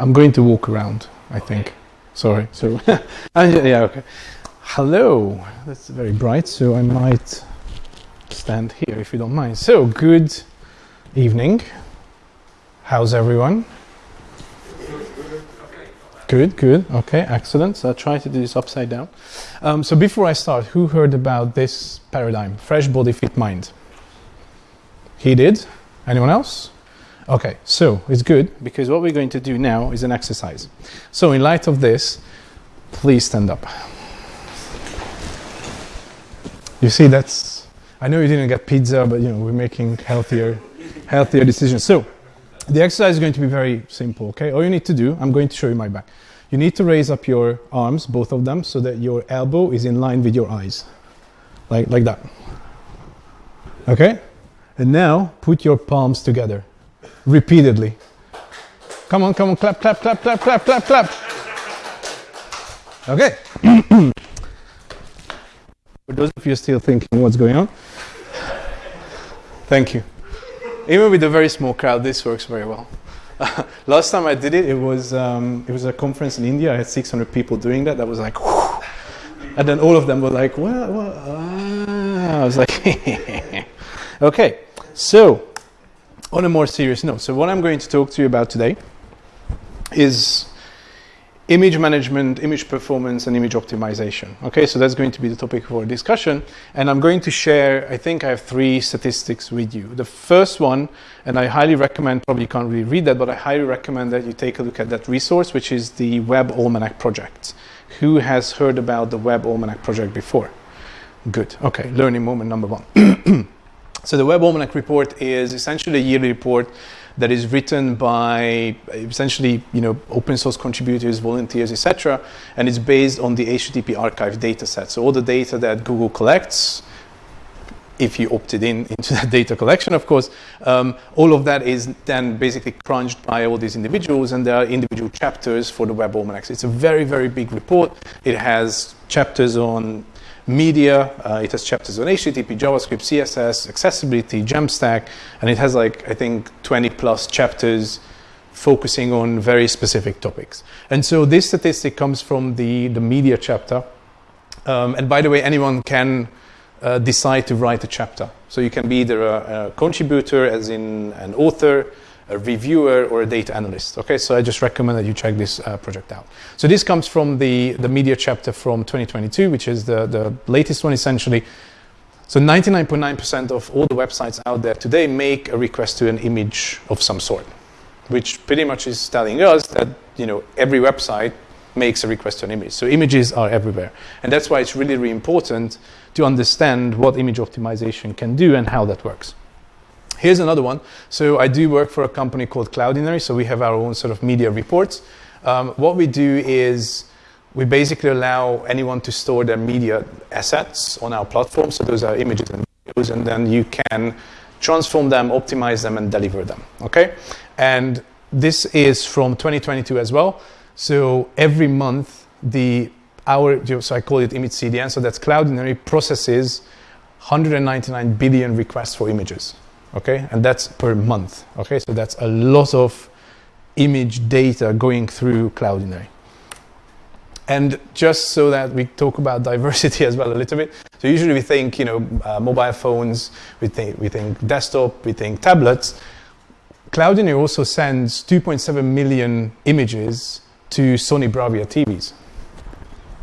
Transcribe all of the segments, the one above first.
I'm going to walk around, I think. Sorry. So, yeah, okay. Hello. That's very bright, so I might stand here if you don't mind. So, good evening. How's everyone? Good, good. Okay, excellent. So I'll try to do this upside down. Um, so before I start, who heard about this paradigm? Fresh body, fit mind. He did. Anyone else? Okay, so it's good because what we're going to do now is an exercise. So in light of this, please stand up. You see, that's. I know you didn't get pizza, but you know we're making healthier, healthier decisions. So the exercise is going to be very simple, okay? All you need to do, I'm going to show you my back. You need to raise up your arms, both of them, so that your elbow is in line with your eyes. Like, like that. Okay? And now put your palms together repeatedly. Come on, come on, clap, clap, clap, clap, clap, clap, clap. Okay. For those of you still thinking what's going on, thank you. Even with a very small crowd, this works very well. last time I did it, it was um, it was a conference in India. I had 600 people doing that. That was like, whew. and then all of them were like, well, well ah. I was like, okay. So, on a more serious note, so what I'm going to talk to you about today is image management, image performance, and image optimization. Okay, so that's going to be the topic for discussion. And I'm going to share, I think I have three statistics with you. The first one, and I highly recommend, probably you can't really read that, but I highly recommend that you take a look at that resource, which is the Web Almanac project. Who has heard about the Web Almanac project before? Good. Okay, learning moment number one. so the Web Almanac report is essentially a yearly report that is written by essentially you know open source contributors, volunteers, etc. And it's based on the HTTP archive data set. So all the data that Google collects, if you opted in into that data collection, of course, um, all of that is then basically crunched by all these individuals, and there are individual chapters for the Web Almanacs. It's a very, very big report. It has chapters on media. Uh, it has chapters on HTTP, JavaScript, CSS, accessibility, Jamstack, and it has like I think 20 plus chapters focusing on very specific topics. And so this statistic comes from the the media chapter. Um, and by the way, anyone can uh, decide to write a chapter. So you can be either a, a contributor, as in an author, a reviewer or a data analyst. Okay, so I just recommend that you check this uh, project out. So this comes from the, the media chapter from 2022, which is the, the latest one essentially. So 99.9% of all the websites out there today make a request to an image of some sort, which pretty much is telling us that you know every website makes a request to an image. So images are everywhere. And that's why it's really, really important to understand what image optimization can do and how that works. Here's another one. So I do work for a company called Cloudinary. So we have our own sort of media reports. Um, what we do is we basically allow anyone to store their media assets on our platform. So those are images and videos, and then you can transform them, optimize them, and deliver them. Okay? And this is from 2022 as well. So every month, the our so I call it image CDN. So that's Cloudinary processes 199 billion requests for images okay? And that's per month okay? So that's a lot of image data going through cloudinary and just so that we talk about diversity as well a little bit so usually we think you know uh, mobile phones we think we think desktop we think tablets. Cloudinary also sends 2.7 million images to sony bravia tvs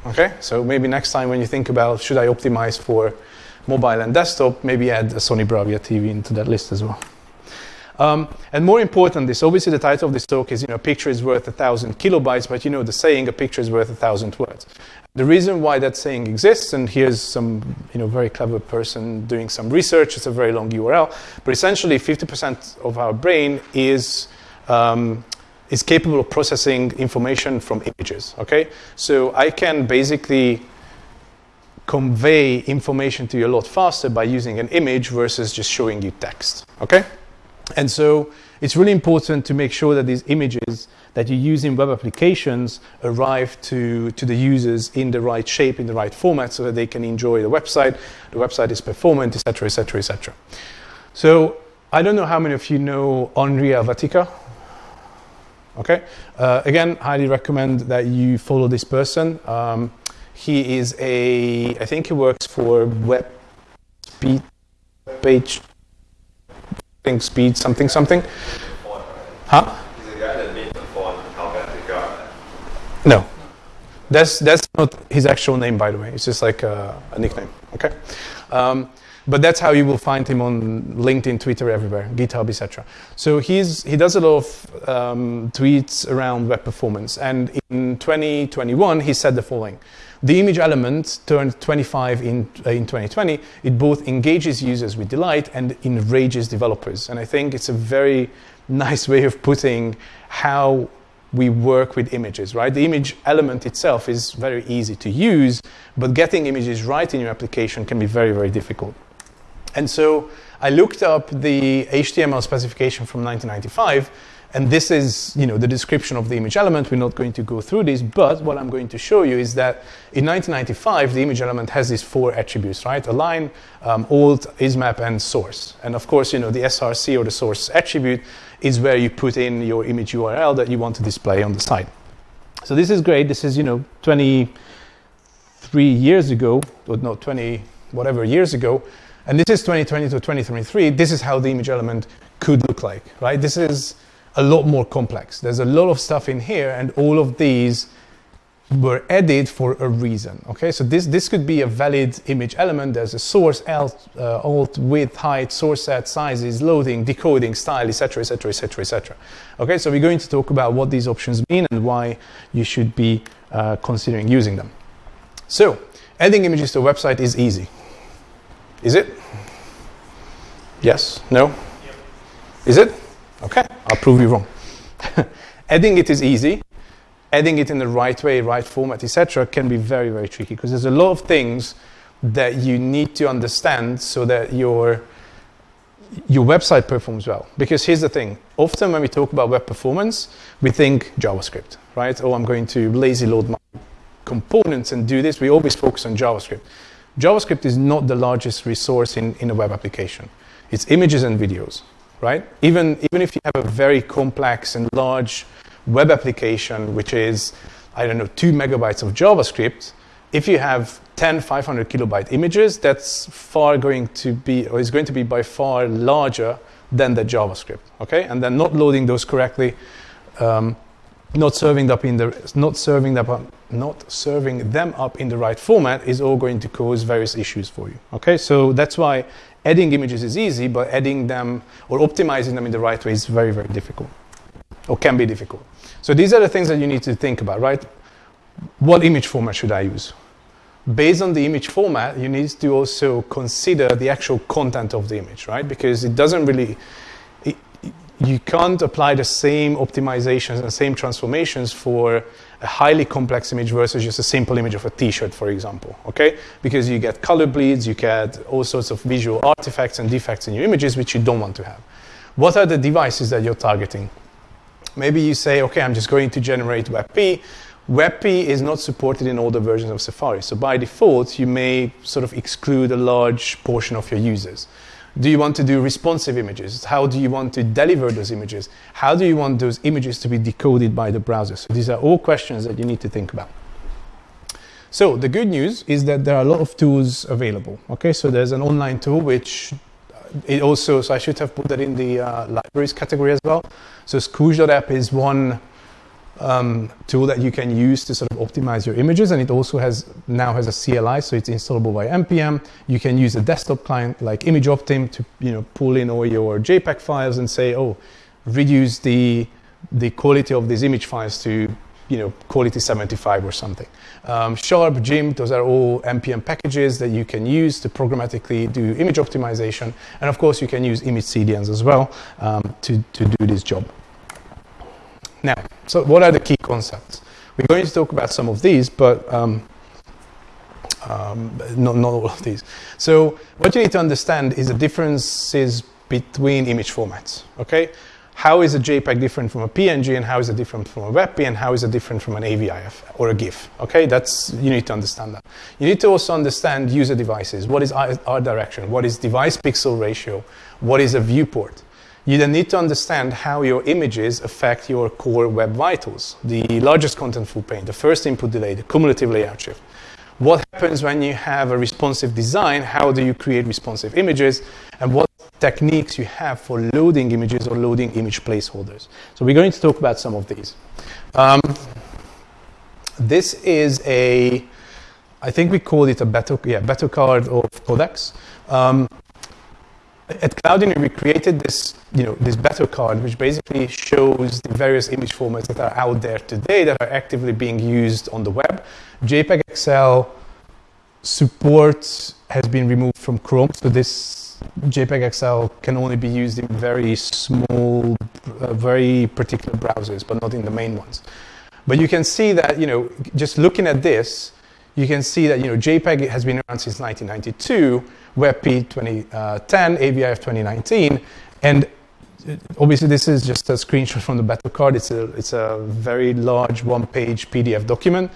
okay? So maybe next time when you think about should i optimize for mobile and desktop, maybe add a Sony Bravia TV into that list as well. Um, and more important, this obviously the title of this talk is, you know, a picture is worth a thousand kilobytes, but you know the saying, a picture is worth a thousand words. The reason why that saying exists, and here's some, you know, very clever person doing some research. It's a very long URL, but essentially, 50% of our brain is um, is capable of processing information from images. Okay, so I can basically convey information to you a lot faster by using an image versus just showing you text. Okay? And so it's really important to make sure that these images that you use in web applications arrive to, to the users in the right shape, in the right format, so that they can enjoy the website, the website is performant, etc., etc., etc. So I don't know how many of you know Andrea Vatica. Okay. Uh, again, highly recommend that you follow this person. Um, he is a, I think he works for Web Speed Page, think Speed something something. Huh? No. That's, that's not his actual name, by the way. It's just like a, a nickname. Okay. Um, but that's how you will find him on LinkedIn, Twitter, everywhere, GitHub, etc. So he's, he does a lot of um, tweets around web performance. And in 2021, he said the following. The image element turned 25 in, uh, in 2020. It both engages users with delight and enrages developers. And I think it's a very nice way of putting how we work with images, right? The image element itself is very easy to use, but getting images right in your application can be very, very difficult. And so I looked up the HTML specification from 1995, and this is you know, the description of the image element. We're not going to go through this, but what I'm going to show you is that in 1995, the image element has these four attributes, right? Align, um, alt, ismap, and source. And of course, you know, the SRC or the source attribute is where you put in your image URL that you want to display on the site. So this is great. This is, you know, 23 years ago, or no, 20, whatever years ago. And this is 2020 to 2023. This is how the image element could look like, right? This is a lot more complex. There's a lot of stuff in here, and all of these were added for a reason. Okay, so this this could be a valid image element. There's a source, alt, uh, alt width, height, source set, sizes, loading, decoding, style, etc., etc., etc., etc. Okay, so we're going to talk about what these options mean and why you should be uh, considering using them. So, adding images to a website is easy. Is it? Yes? No? Yep. Is it? Okay, I'll prove you wrong. Adding it is easy. Adding it in the right way, right format, etc., can be very, very tricky because there's a lot of things that you need to understand so that your your website performs well. Because here's the thing: often when we talk about web performance, we think JavaScript, right? Oh, I'm going to lazy load my components and do this. We always focus on JavaScript. JavaScript is not the largest resource in, in a web application. It's images and videos, right? Even, even if you have a very complex and large web application, which is, I don't know, two megabytes of JavaScript, if you have 10 500 kilobyte images, that's far going to be, or is going to be by far larger than the JavaScript, okay? And then not loading those correctly um, not serving up in the not serving them up, not serving them up in the right format is all going to cause various issues for you. Okay, so that's why adding images is easy, but adding them or optimizing them in the right way is very very difficult, or can be difficult. So these are the things that you need to think about, right? What image format should I use? Based on the image format, you need to also consider the actual content of the image, right? Because it doesn't really you can't apply the same optimizations and same transformations for a highly complex image versus just a simple image of a t-shirt, for example, okay? Because you get color bleeds, you get all sorts of visual artifacts and defects in your images which you don't want to have. What are the devices that you're targeting? Maybe you say, okay, I'm just going to generate WebP. WebP is not supported in the versions of Safari. So by default, you may sort of exclude a large portion of your users. Do you want to do responsive images? How do you want to deliver those images? How do you want those images to be decoded by the browser? So these are all questions that you need to think about. So the good news is that there are a lot of tools available. Okay, so there's an online tool which uh, it also, so I should have put that in the uh, libraries category as well. So Squoosh.app is one um, tool that you can use to sort of optimize your images. And it also has now has a CLI so it's installable by npm you can use a desktop client like ImageOptim to you know pull in all your JPEG files and say oh reduce the the quality of these image files to you know quality 75 or something. Um, sharp Jimp, those are all npm packages that you can use to programmatically do image optimization. And of course you can use image cdns as well um, to, to do this job now, so what are the key concepts? We're going to talk about some of these, but um, um, not, not all of these. So what you need to understand is the differences between image formats, okay? How is a JPEG different from a PNG and how is it different from a WebP and how is it different from an AVIF or a GIF, okay? That's, you need to understand that. You need to also understand user devices. What is our, art direction? What is device pixel ratio? What is a viewport? You then need to understand how your images affect your core web vitals, the largest contentful paint, the first input delay, the cumulative layout shift. What happens when you have a responsive design? How do you create responsive images? And what techniques you have for loading images or loading image placeholders. So we're going to talk about some of these. Um, this is a, I think we called it a battle, yeah, battle card of codecs. Um, at Cloudinary, we created this, you know, this battle card, which basically shows the various image formats that are out there today that are actively being used on the web. JPEG XL support has been removed from Chrome, so this JPEG XL can only be used in very small, uh, very particular browsers, but not in the main ones. But you can see that, you know, just looking at this, you can see that, you know, JPEG has been around since 1992, WebP 2010, AVIF 2019, and obviously this is just a screenshot from the battle card. It's a, it's a very large one-page PDF document,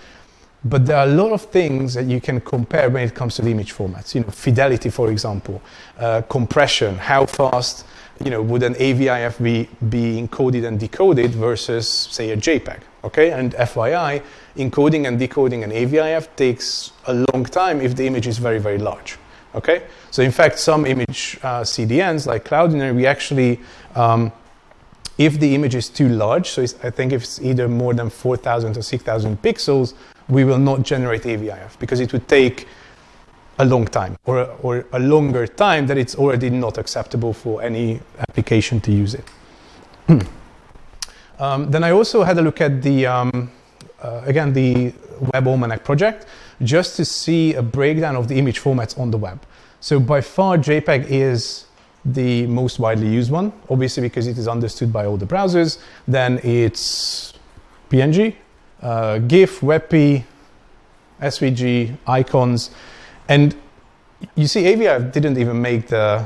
but there are a lot of things that you can compare when it comes to the image formats. You know, fidelity, for example, uh, compression, how fast you know, would an AVIF be, be encoded and decoded versus, say, a JPEG, okay? And FYI, encoding and decoding an AVIF takes a long time if the image is very, very large. Okay, so in fact, some image uh, CDNs like Cloudinary, we actually, um, if the image is too large, so I think if it's either more than 4,000 or 6,000 pixels, we will not generate AVIF because it would take a long time or, or a longer time that it's already not acceptable for any application to use it. um, then I also had a look at the, um, uh, again, the Web Almanac project just to see a breakdown of the image formats on the web. So by far, JPEG is the most widely used one, obviously because it is understood by all the browsers. Then it's PNG, uh, GIF, WebP, SVG, icons, and you see AVIF didn't even make the,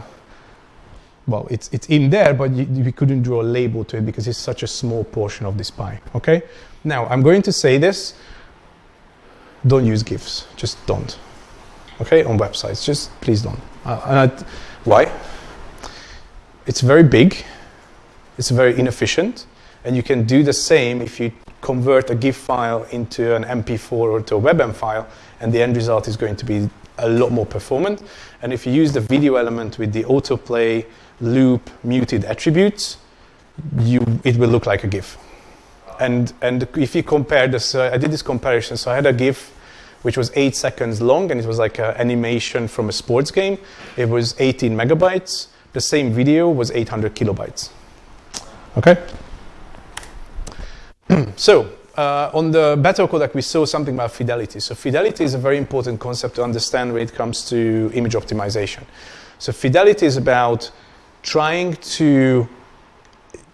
well, it's, it's in there, but you, we couldn't draw a label to it because it's such a small portion of this pie, okay? Now, I'm going to say this, don't use GIFs. Just don't. Okay, on websites, just please don't. Uh, why? It's very big, it's very inefficient, and you can do the same if you convert a GIF file into an MP4 or to a WebM file, and the end result is going to be a lot more performant. And if you use the video element with the autoplay, loop, muted attributes, you, it will look like a GIF. And, and if you compare this, uh, I did this comparison. So I had a GIF which was eight seconds long, and it was like an animation from a sports game. It was 18 megabytes. The same video was 800 kilobytes. Okay? so, uh, on the battle codec, we saw something about fidelity. So fidelity is a very important concept to understand when it comes to image optimization. So fidelity is about trying to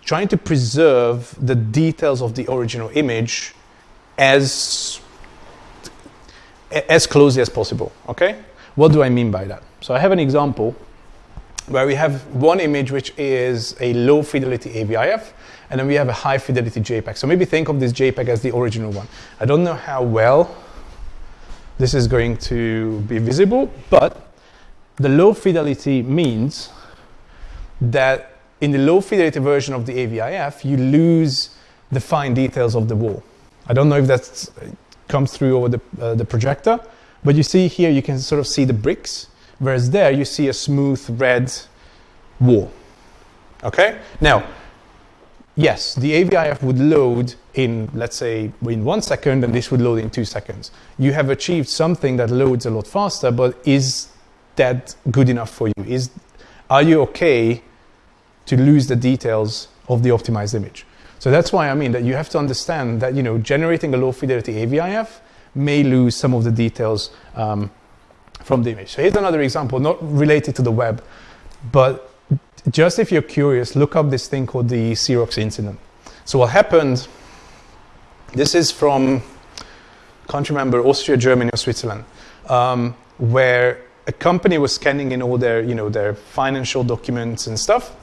trying to preserve the details of the original image as as closely as possible, okay? What do I mean by that? So I have an example where we have one image which is a low fidelity AVIF, and then we have a high fidelity JPEG. So maybe think of this JPEG as the original one. I don't know how well this is going to be visible, but the low fidelity means that in the low fidelity version of the AVIF, you lose the fine details of the wall. I don't know if that comes through over the, uh, the projector, but you see here, you can sort of see the bricks, whereas there you see a smooth red wall. Okay? Now, yes, the AVIF would load in, let's say, in one second, and this would load in two seconds. You have achieved something that loads a lot faster, but is that good enough for you? Is, are you okay to lose the details of the optimized image. So that's why I mean that you have to understand that you know generating a low fidelity AVIF may lose some of the details um, from the image. So here's another example, not related to the web, but just if you're curious, look up this thing called the Xerox incident. So what happened, this is from, can't remember, Austria, Germany, or Switzerland, um, where a company was scanning in all their, you know, their financial documents and stuff,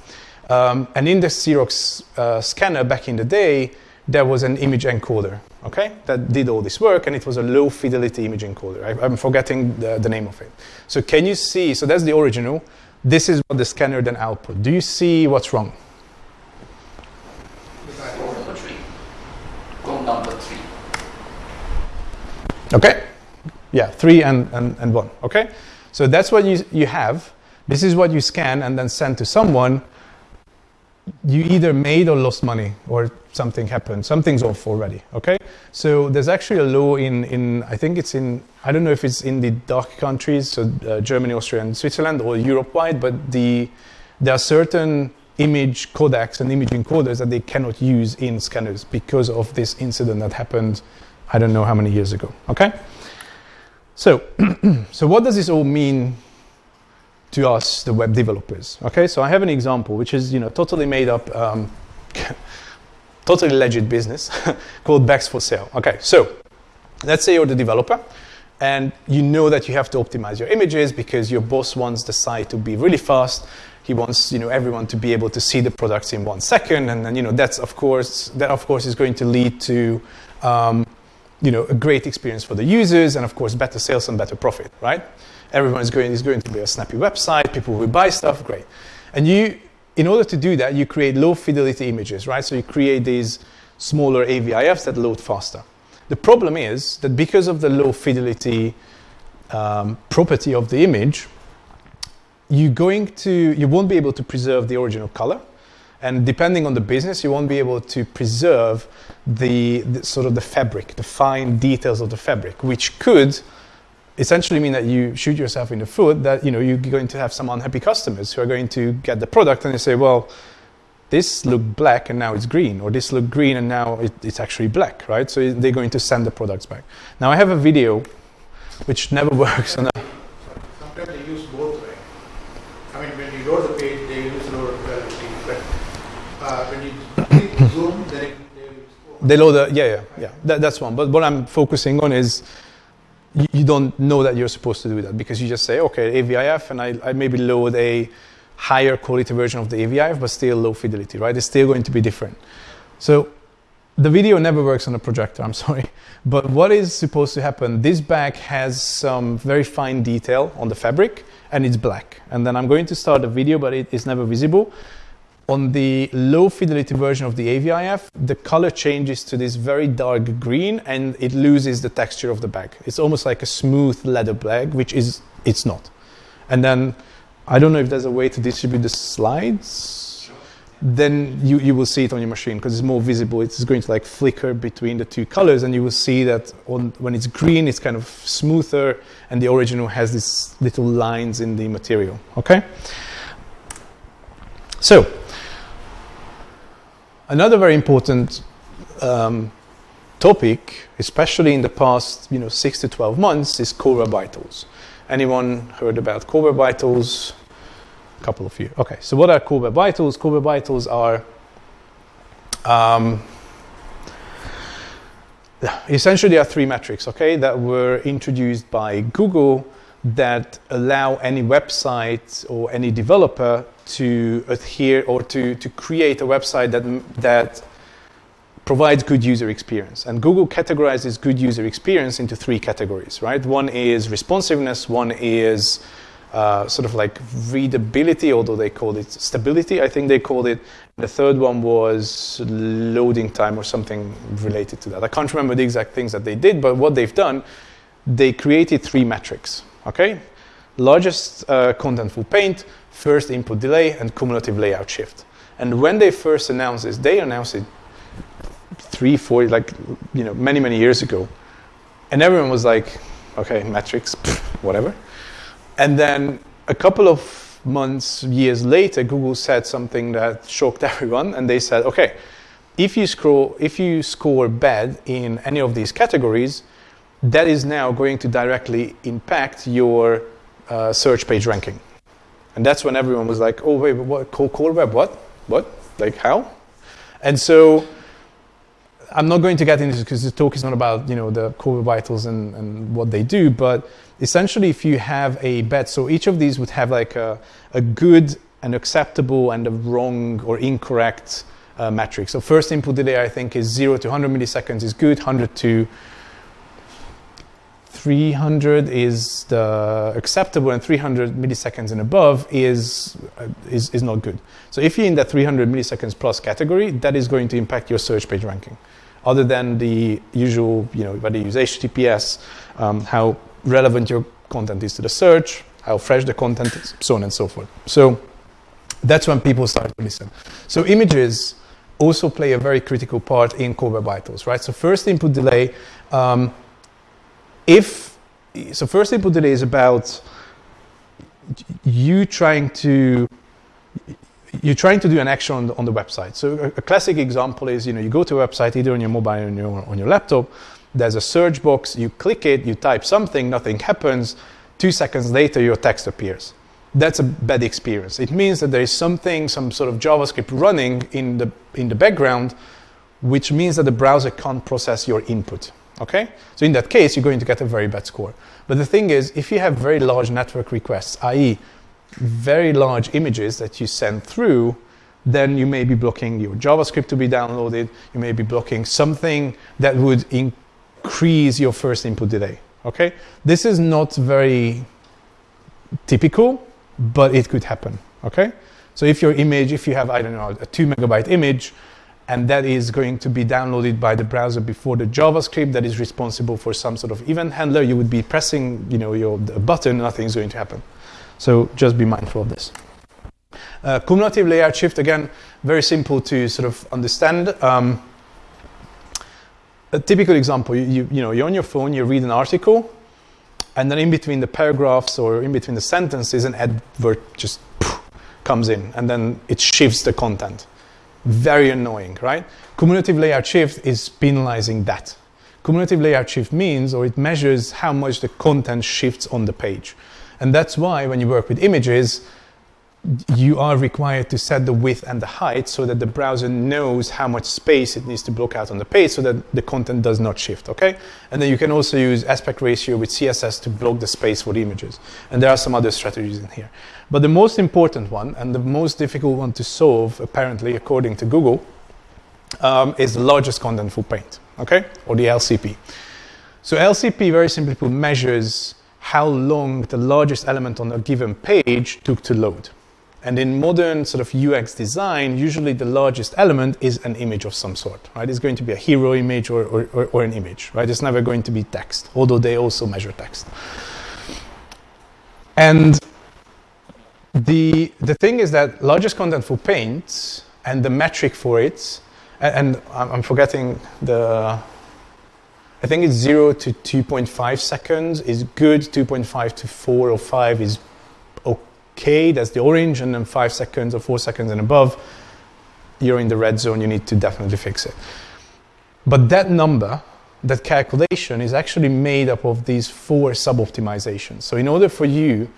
um, and in the Xerox uh, scanner back in the day, there was an image encoder, okay, that did all this work, and it was a low fidelity image encoder. I, am forgetting the, the, name of it. So can you see, so that's the original. This is what the scanner then output. Do you see what's wrong? Okay, yeah, three and, and, and one, okay? So that's what you, you have. This is what you scan and then send to someone you either made or lost money or something happened. Something's off already. Okay? So there's actually a law in, in I think it's in, I don't know if it's in the DACH countries, so uh, Germany, Austria, and Switzerland, or Europe wide, but the, there are certain image codecs and image encoders that they cannot use in scanners because of this incident that happened, I don't know how many years ago. Okay? So, so what does this all mean to us, the web developers? Okay, so I have an example which is you know totally made up, um, totally legit business called Bags for Sale. Okay, so let's say you're the developer and you know that you have to optimize your images because your boss wants the site to be really fast. He wants you know everyone to be able to see the products in one second, and then you know that's of course that of course is going to lead to um, you know, a great experience for the users and of course better sales and better profit, right? Everyone is going, is going to be a snappy website, people will buy stuff, great. And you, in order to do that, you create low fidelity images, right? So you create these smaller AVIFs that load faster. The problem is that because of the low fidelity um, property of the image, you're going to, you won't be able to preserve the original color and depending on the business, you won't be able to preserve the, the, sort of the fabric, the fine details of the fabric, which could essentially mean that you shoot yourself in the foot. That you know you're going to have some unhappy customers who are going to get the product and they say, well, this looked black and now it's green, or this looked green and now it, it's actually black, right? So they're going to send the products back. Now I have a video which never works on a Sometimes they use both, right? I mean, when you load the page, they use load quality, but uh, when you click zoom, then they They load the, yeah, yeah, yeah. That, that's one. But what I'm focusing on is you, you don't know that you're supposed to do that because you just say, okay, AVIF, and I, I maybe load a higher quality version of the AVIF, but still low fidelity, right? It's still going to be different. So the video never works on a projector, I'm sorry. But what is supposed to happen? This bag has some very fine detail on the fabric and it's black. And then I'm going to start the video, but it is never visible. On the low fidelity version of the AVIF, the color changes to this very dark green and it loses the texture of the bag. It's almost like a smooth leather bag, which is it's not. And then I don't know if there's a way to distribute the slides. Then you, you will see it on your machine because it's more visible. It's going to like flicker between the two colors, and you will see that on, when it's green, it's kind of smoother, and the original has these little lines in the material. Okay. So another very important um, topic, especially in the past, you know, six to twelve months, is core vitals. Anyone heard about core vitals? A couple of you. Okay, so what are core vitals? Core vitals are um, essentially there are three metrics, okay, that were introduced by Google that allow any website or any developer to adhere or to, to create a website that, that provides good user experience. And Google categorizes good user experience into three categories, right? One is responsiveness, one is uh, sort of like readability, although they called it stability, I think they called it. The third one was loading time or something related to that. I can't remember the exact things that they did, but what they've done, they created three metrics, okay? Largest uh, contentful paint, first input delay, and cumulative layout shift. And when they first announced this, they announced it three, four, like, you know, many, many years ago. And everyone was like, okay, metrics, whatever. And then a couple of months, years later, Google said something that shocked everyone, and they said, okay, if you scroll, if you score bad in any of these categories, that is now going to directly impact your uh, search page ranking. And that's when everyone was like, oh wait, what core, core web? What? What? Like how? And so I'm not going to get into this because the talk is not about you know the core vitals and, and what they do, but essentially if you have a bet, so each of these would have like a, a good, an acceptable, and a wrong or incorrect uh, metric. So first input delay I think is 0 to 100 milliseconds is good, 100 to 300 is the acceptable and 300 milliseconds and above is, uh, is, is not good. So if you're in that 300 milliseconds plus category, that is going to impact your search page ranking. other than the usual, you know, whether you use HTTPS, um, how relevant your content is to the search, how fresh the content is, so on and so forth. So that's when people start to listen. So images also play a very critical part in Core Web Vitals, right? So first input delay, um, if so, first input delay is about you trying to you're trying to do an action on the, on the website. So a, a, classic example is, you know, you go to a website either on your mobile or on your, on your laptop. There's a search box. You click it. You type something. Nothing happens. Two seconds later, your text appears. That's a bad experience. It means that there is something, some sort of JavaScript running in the in the background, which means that the browser can't process your input. Okay? So in that case, you're going to get a very bad score. But the thing is, if you have very large network requests, i.e., very large images that you send through, then you may be blocking your JavaScript to be downloaded. You may be blocking something that would increase your first input delay. Okay? This is not very typical, but it could happen. Okay? So if your image, if you have, I don't know, a two megabyte image, and that is going to be downloaded by the browser before the JavaScript that is responsible for some sort of event handler. You would be pressing, you know, your button, nothing's going to happen. So just be mindful of this. Uh, cumulative layout shift, again, very simple to sort of understand. Um, a typical example, you, you, know, you're on your phone, you read an article, and then in between the paragraphs or in between the sentences, an advert just poof, comes in, and then it shifts the content. Very annoying, right? Cumulative layout shift is penalizing that. Cumulative layout shift means, or it measures how much the content shifts on the page. And that's why when you work with images, you are required to set the width and the height so that the browser knows how much space it needs to block out on the page so that the content does not shift, okay? And then you can also use aspect ratio with CSS to block the space for the images. And there are some other strategies in here. But the most important one and the most difficult one to solve, apparently, according to Google, um, is the largest contentful paint, okay? Or the LCP. So LCP, very simply put, measures how long the largest element on a given page took to load. And in modern sort of UX design, usually the largest element is an image of some sort, right? It's going to be a hero image or, or, or, an image, right? It's never going to be text, although they also measure text. And the, the thing is that largest contentful paint and the metric for it, and, and I'm forgetting the, I think it's 0 to 2.5 seconds is good, 2.5 to 4 or 5 is okay, that's the orange, and then five seconds or four seconds and above, you're in the red zone, you need to definitely fix it. But that number, that calculation is actually made up of these four sub-optimizations. So in order for you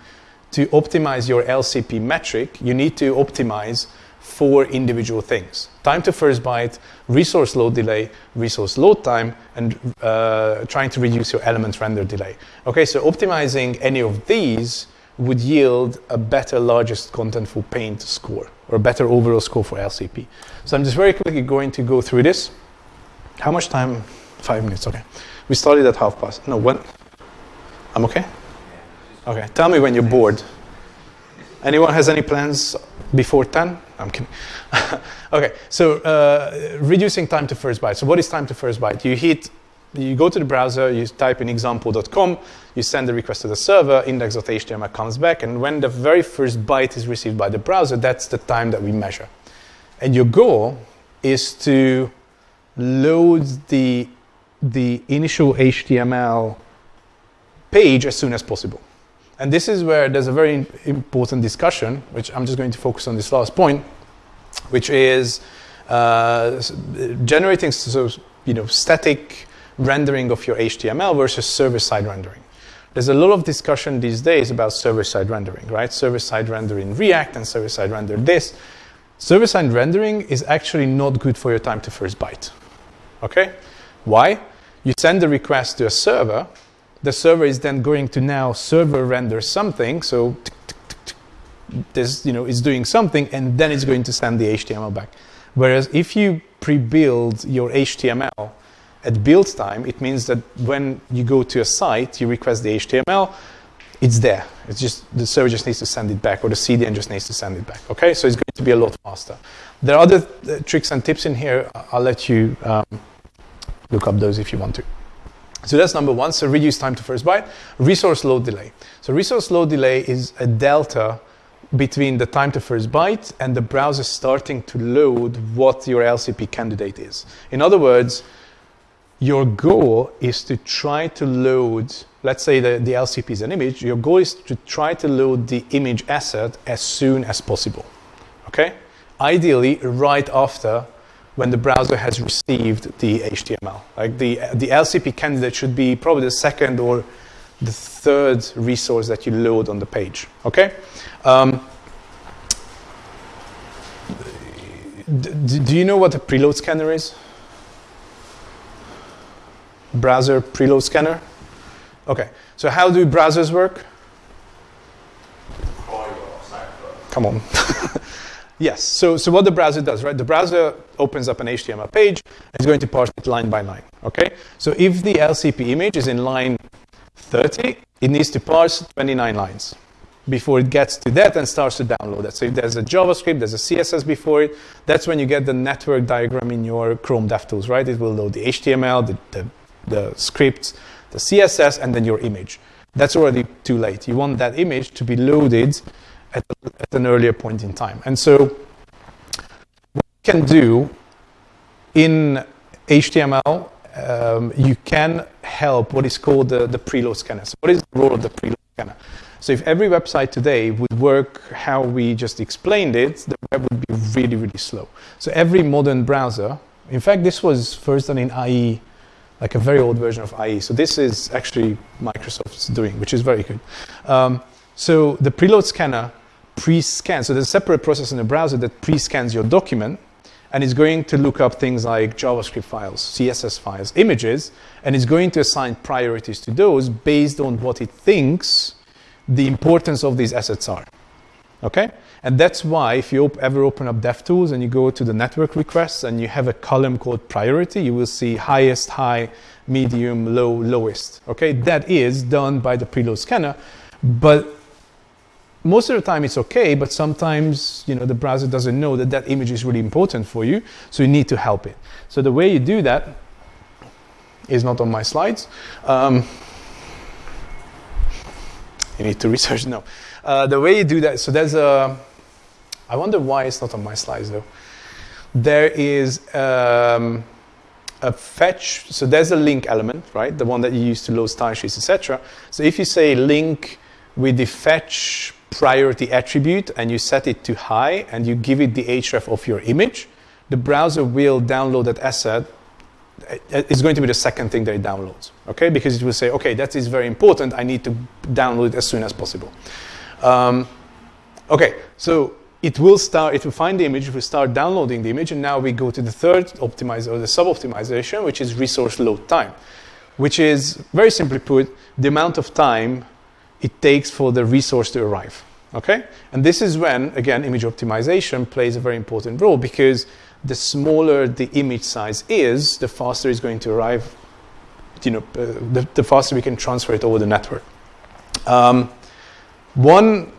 to optimize your LCP metric, you need to optimize four individual things. Time to first byte, resource load delay, resource load time, and uh, trying to reduce your element render delay. Okay, so optimizing any of these would yield a better largest contentful paint score or a better overall score for LCP. So I'm just very quickly going to go through this. How much time? Five minutes, okay. We started at half past. No, when? I'm okay? Okay, tell me when you're bored. Anyone has any plans before 10? I'm kidding. okay, so uh, reducing time to first byte. So what is time to first byte? You hit you go to the browser, you type in example.com, you send the request to the server, index.html comes back, and when the very first byte is received by the browser, that's the time that we measure. And your goal is to load the, the initial HTML page as soon as possible. And this is where there's a very important discussion, which I'm just going to focus on this last point, which is uh, generating so, you know, static rendering of your HTML versus server-side rendering. There's a lot of discussion these days about server-side rendering, right? Server-side rendering React and server-side render this. Server-side rendering is actually not good for your time to first byte. Okay? Why? You send the request to a server. The server is then going to now server render something. So this, you know, is doing something, and then it's going to send the HTML back. Whereas if you pre-build your HTML at build time, it means that when you go to a site, you request the HTML, it's there. It's just the server just needs to send it back, or the CDN just needs to send it back. Okay, so it's going to be a lot faster. There are other uh, tricks and tips in here. I'll let you um, look up those if you want to. So that's number one. So reduce time to first byte. Resource load delay. So resource load delay is a delta between the time to first byte and the browser starting to load what your LCP candidate is. In other words, your goal is to try to load, let's say the, the LCP is an image, your goal is to try to load the image asset as soon as possible. Okay? Ideally, right after when the browser has received the HTML. Like the, the LCP candidate should be probably the second or the third resource that you load on the page. Okay? Um, do, do you know what a preload scanner is? Browser preload scanner? Okay, so how do browsers work? Come on. yes, so, so what the browser does, right? The browser opens up an HTML page and it's going to parse it line by line, okay? So if the LCP image is in line 30, it needs to parse 29 lines before it gets to that and starts to download it. So if there's a JavaScript, there's a CSS before it, that's when you get the network diagram in your Chrome DevTools, right? It will load the HTML, the, the, the scripts, the CSS, and then your image. That's already too late. You want that image to be loaded at, at an earlier point in time. And so what you can do in HTML, um, you can help what is called the, the preload scanner. So what is the role of the preload scanner? So if every website today would work how we just explained it, the web would be really, really slow. So every modern browser, in fact, this was first done in IE, like a very old version of IE. So this is actually Microsoft's doing, which is very good. Um, so the preload scanner pre-scans. So there's a separate process in the browser that pre-scans your document and it's going to look up things like JavaScript files, CSS files, images, and it's going to assign priorities to those based on what it thinks the importance of these assets are. Okay? And that's why if you op ever open up DevTools and you go to the network requests and you have a column called priority, you will see highest, high, medium, low, lowest. Okay? That is done by the preload scanner, but most of the time it's okay, but sometimes you know the browser doesn't know that that image is really important for you, so you need to help it. So the way you do that is not on my slides. Um, you need to research. No, uh, the way you do that. So there's a. I wonder why it's not on my slides though. There is um, a fetch. So there's a link element, right? The one that you use to load style sheets, etc. So if you say link with the fetch priority attribute and you set it to high and you give it the href of your image, the browser will download that asset. It's going to be the second thing that it downloads, okay? Because it will say, okay, that is very important. I need to download it as soon as possible. Um, okay, so it will start, it will find the image, it will start downloading the image, and now we go to the third optimizer, or the sub-optimization, which is resource load time, which is, very simply put, the amount of time it takes for the resource to arrive. Okay? And this is when, again, image optimization plays a very important role because the smaller the image size is, the faster it's going to arrive, you know, uh, the, the, faster we can transfer it over the network. Um, one,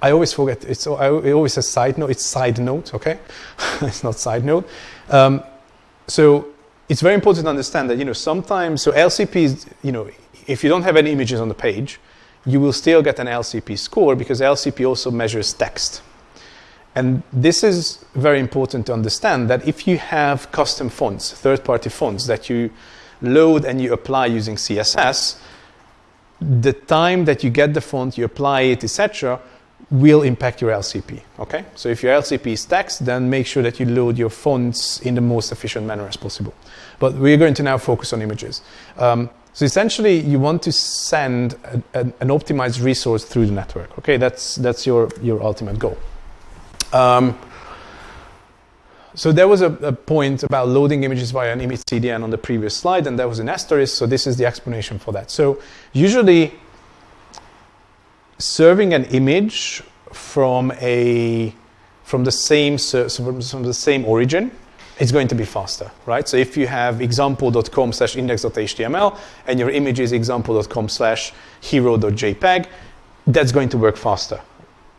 I always forget, it's, I always say side note, it's side note, okay? it's not side note. Um, so it's very important to understand that, you know, sometimes, so LCPs, you know, if you don't have any images on the page, you will still get an LCP score because LCP also measures text. And this is very important to understand that if you have custom fonts, third-party fonts that you load and you apply using CSS, the time that you get the font, you apply it, etc., will impact your LCP. Okay, so if your LCP is text, then make sure that you load your fonts in the most efficient manner as possible. But we're going to now focus on images. Um, so essentially, you want to send a, a, an optimized resource through the network. Okay, that's that's your your ultimate goal. Um, so there was a, a, point about loading images via an image CDN on the previous slide, and that was an asterisk. So this is the explanation for that. So usually, serving an image from a from the same from the same origin it's going to be faster, right? So if you have example.com slash index.html and your image is example.com slash hero.jpg, that's going to work faster.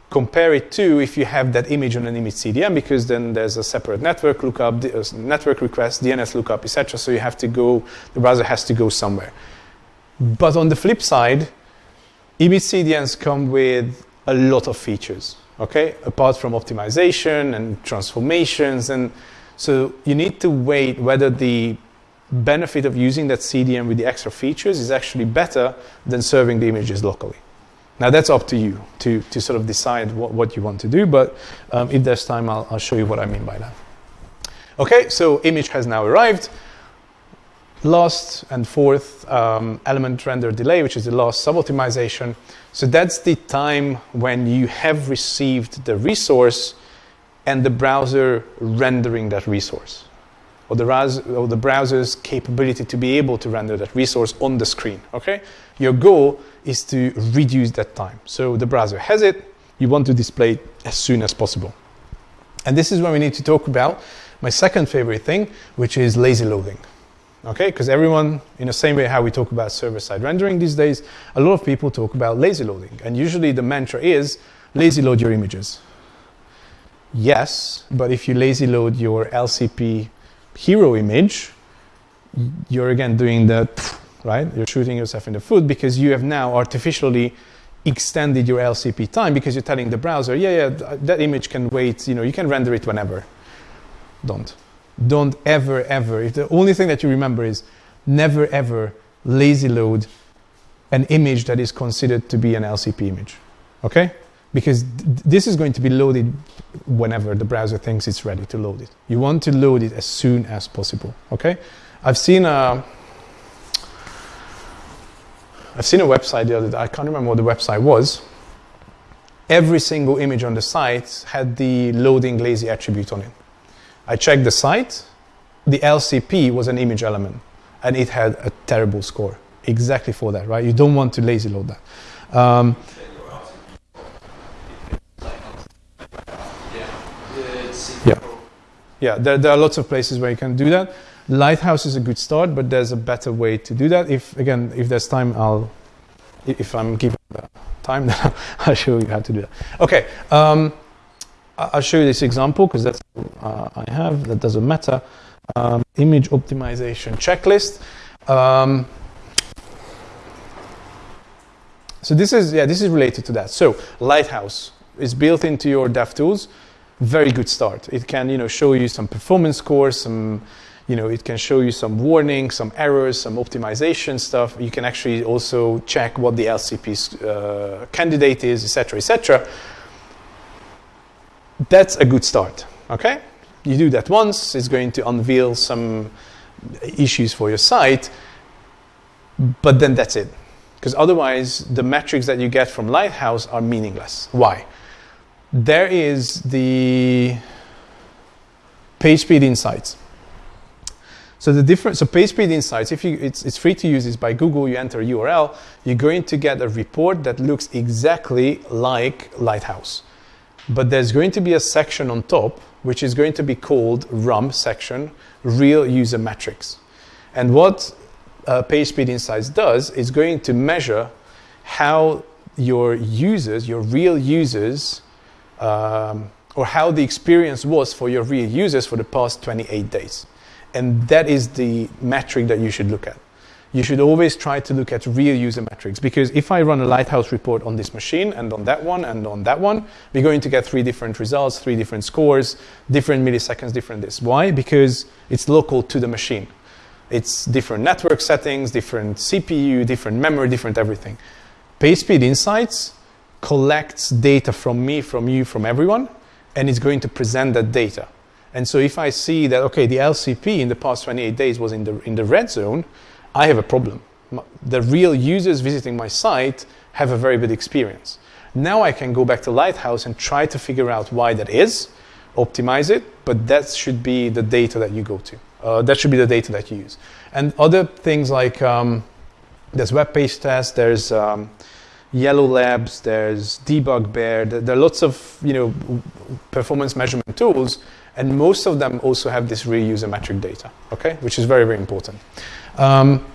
compare it to if you have that image on an image CDN, because then there's a separate network lookup, uh, network request, DNS lookup, etc. So you have to go, the browser has to go somewhere. But on the flip side, image CDNs come with a lot of features, okay? Apart from optimization and transformations. And so you need to wait whether the benefit of using that CDN with the extra features is actually better than serving the images locally. Now that's up to you to, to sort of decide what, what you want to do, but um, if there's time, I'll, I'll show you what I mean by that. Okay, so image has now arrived. Last and fourth um, element render delay, which is the last sub-optimization. So that's the time when you have received the resource and the browser rendering that resource or the, or the browser's capability to be able to render that resource on the screen. Okay, your goal is to reduce that time. So the browser has it, you want to display it as soon as possible. And this is when we need to talk about my second favorite thing, which is lazy loading. Okay, because everyone, in the same way how we talk about server-side rendering these days, a lot of people talk about lazy loading. And usually the mantra is lazy load your images. Yes, but if you lazy load your LCP hero image, you're again doing the, right? You're shooting yourself in the foot because you have now artificially extended your LCP time because you're telling the browser, yeah, yeah, that image can wait, you know, you can render it whenever. Don't. Don't ever, ever. If the only thing that you remember is never, ever lazy load an image that is considered to be an LCP image. Okay? because th- this is going to be loaded whenever the browser thinks it's ready to load it. You want to load it as soon as possible. Okay, I've seen a I've seen a website the other day. I can't remember what the website was. Every single image on the site had the loading lazy attribute on it. I checked the site. The LCP was an image element, and it had a terrible score. Exactly for that, right? You don't want to lazy load that. Um, yeah, there, there, are lots of places where you can do that. Lighthouse is a good start, but there's a better way to do that. If again, if there's time, I'll, if I'm given time, then I'll show you how to do that. Okay, um, I'll show you this example because that's uh, I have. That doesn't matter. Um, image optimization checklist. Um, so this is yeah, this is related to that. So Lighthouse is built into your DevTools very good start. It can, you know, show you some performance scores, some, you know, it can show you some warnings, some errors, some optimization stuff. You can actually also check what the LCP uh, candidate is, etc., etc. That's a good start. Okay, you do that once. It's going to unveil some issues for your site, but then that's it. Because otherwise, the metrics that you get from Lighthouse are meaningless. Why? there is the PageSpeed Insights. So the difference, so PageSpeed Insights, if you, it's, it's free to use this by Google, you enter a URL, you're going to get a report that looks exactly like Lighthouse. But there's going to be a section on top, which is going to be called RUM section, Real User Metrics. And what uh, PageSpeed Insights does is going to measure how your users, your real users, um, or how the experience was for your real users for the past 28 days. And that is the metric that you should look at. You should always try to look at real user metrics because if I run a Lighthouse report on this machine and on that one and on that one, we're going to get three different results, three different scores, different milliseconds, different this. Why? Because it's local to the machine. It's different network settings, different CPU, different memory, different everything. PageSpeed Insights collects data from me, from you, from everyone, and it's going to present that data. And so if I see that, okay, the LCP in the past 28 days was in the, in the red zone, I have a problem. The real users visiting my site have a very bad experience. Now I can go back to Lighthouse and try to figure out why that is, optimize it, but that should be the data that you go to. Uh, that should be the data that you use. And other things like um, there's web page tests, there's um, Yellow Labs, there's Debug Bear. There are lots of you know performance measurement tools, and most of them also have this real user metric data. Okay, which is very very important. Um,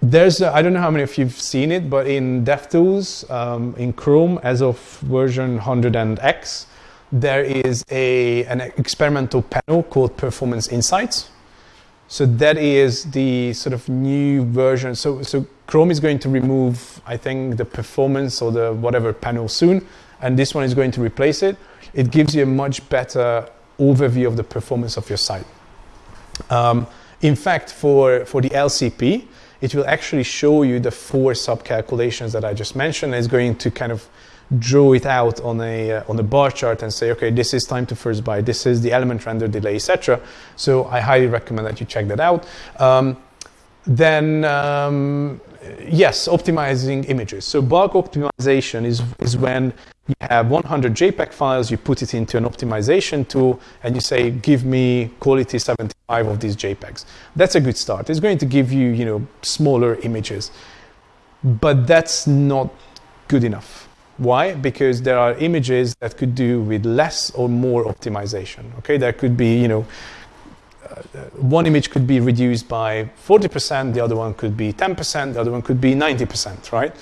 there's I don't know how many of you've seen it, but in DevTools um, in Chrome, as of version 100 and X, there is a an experimental panel called Performance Insights. So that is the sort of new version. So so Chrome is going to remove, I think, the performance or the whatever panel soon, and this one is going to replace it. It gives you a much better overview of the performance of your site. Um, in fact, for for the LCP it will actually show you the four sub-calculations that I just mentioned. It's going to kind of draw it out on a uh, on a bar chart and say, okay, this is time to first byte, this is the element render delay, etc. So I highly recommend that you check that out. Um, then um, yes, optimizing images. So bulk optimization is is when you have 100 JPEG files, you put it into an optimization tool, and you say, give me quality 75 of these JPEGs. That's a good start. It's going to give you, you know, smaller images. But that's not good enough. Why? Because there are images that could do with less or more optimization. Okay, there could be, you know, one image could be reduced by 40%, the other one could be 10%, the other one could be 90%, right?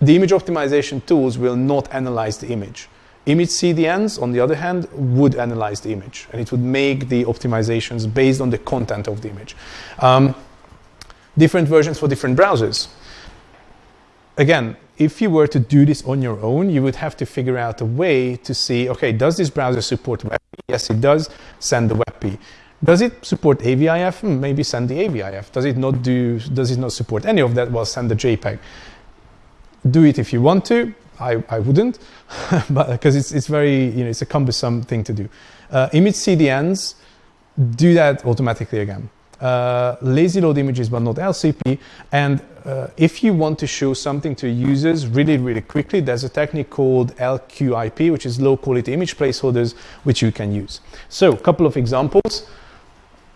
The image optimization tools will not analyze the image. Image CDNs, on the other hand, would analyze the image and it would make the optimizations based on the content of the image. Um, different versions for different browsers. Again, if you were to do this on your own, you would have to figure out a way to see, okay, does this browser support WebP? Yes, it does. Send the WebP. Does it support AVIF? Hmm, maybe send the AVIF. Does it not do? Does it not support any of that? Well, send the JPEG do it if you want to. I, I wouldn't, but because it's, it's very, you know, it's a cumbersome thing to do. Uh, image CDNs do that automatically again. Uh, lazy load images, but not LCP. And uh, if you want to show something to users really, really quickly, there's a technique called LQIP, which is low quality image placeholders, which you can use. So, a couple of examples.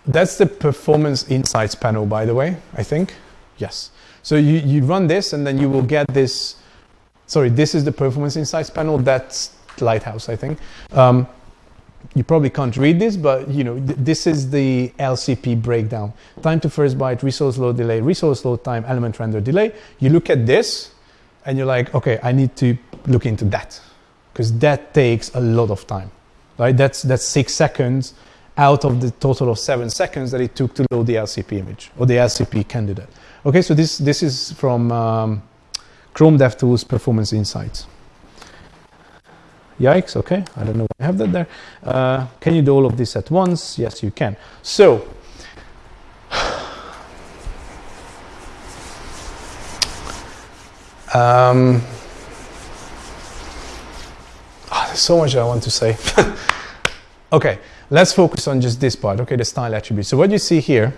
That's the performance insights panel, by the way, I think. Yes. So you, you run this and then you will get this, sorry, this is the performance insights panel. That's Lighthouse, I think. Um, you probably can't read this, but you know th- this is the LCP breakdown: time to first byte, resource load delay, resource load time, element render delay. You look at this, and you're like, okay, I need to look into that because that takes a lot of time, right? That's that's six seconds out of the total of seven seconds that it took to load the LCP image or the LCP candidate. Okay, so this, this is from um, Chrome DevTools Performance Insights. Yikes, okay, I don't know why I have that there. Uh, can you do all of this at once? Yes, you can. So, um, oh, there's so much I want to say. okay, let's focus on just this part, okay, the style attribute. So what you see here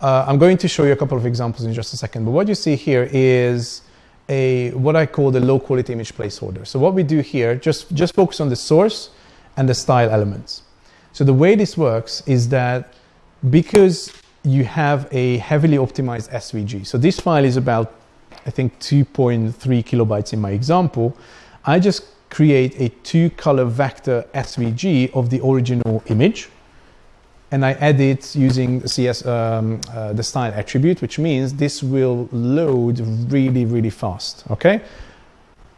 uh, I'm going to show you a couple of examples in just a second, but what you see here is a what I call the low quality image placeholder. So what we do here, just, just focus on the source and the style elements. So the way this works is that because you have a heavily optimized SVG, so this file is about, I think, 2.3 kilobytes in my example, I just create a two color vector SVG of the original image and I add it using CS, um, uh, the style attribute, which means this will load really, really fast, okay?